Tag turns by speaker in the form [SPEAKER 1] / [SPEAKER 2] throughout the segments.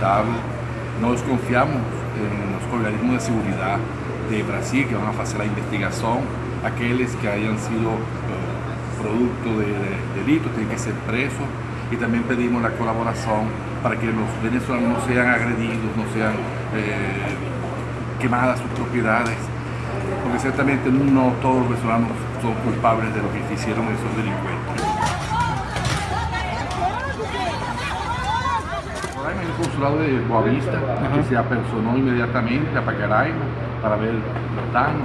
[SPEAKER 1] lamentable. Nós confiamos nos organismos de seguridad de Brasil que van a hacer la investigación. Aquellos que hayan sido uh, producto de, de delitos tienen que ser presos y también pedimos la colaboración para que los venezolanos no sean agredidos, no sean eh, quemadas sus propiedades, porque ciertamente no todos los venezolanos son culpables de lo que hicieron esos delincuentes. En el consulado de Boavista, que se apersonó inmediatamente a Pacaraima para ver los daños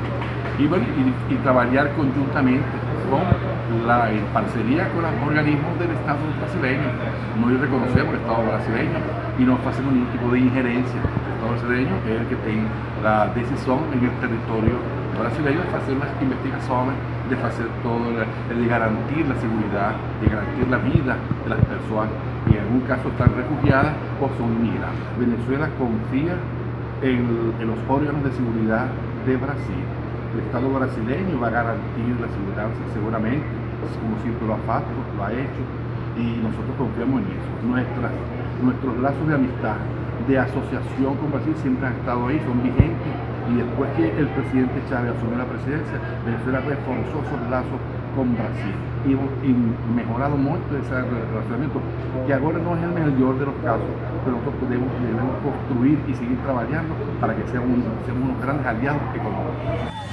[SPEAKER 1] y, bueno, y, y trabajar conjuntamente con la, en parcería con los organismos del Estado brasileño. Nosotros reconocemos el Estado brasileño y no hacemos ningún tipo de injerencia. El Estado brasileño es el que tiene la decisión en el territorio brasileño de hacer las investigaciones, de hacer todo, de garantir la seguridad, de garantir la vida de las personas algún caso están refugiadas o son inmigrantes. Venezuela confía en, los órganos de seguridad de Brasil el Estado brasileño va a garantir la seguridad seguramente, como siempre lo ha, lo ha hecho, y nosotros confiamos en eso. Nuestras, nuestros lazos de amistad, de asociación con Brasil siempre han estado ahí, son vigentes, y después que el presidente Chávez asumió la presidencia, Venezuela reforzó esos lazos con Brasil y hemos mejorado mucho ese relacionamiento, que ahora no es el mejor de los casos, pero nosotros debemos construir y seguir trabajando para que seamos, seamos unos grandes aliados económicos.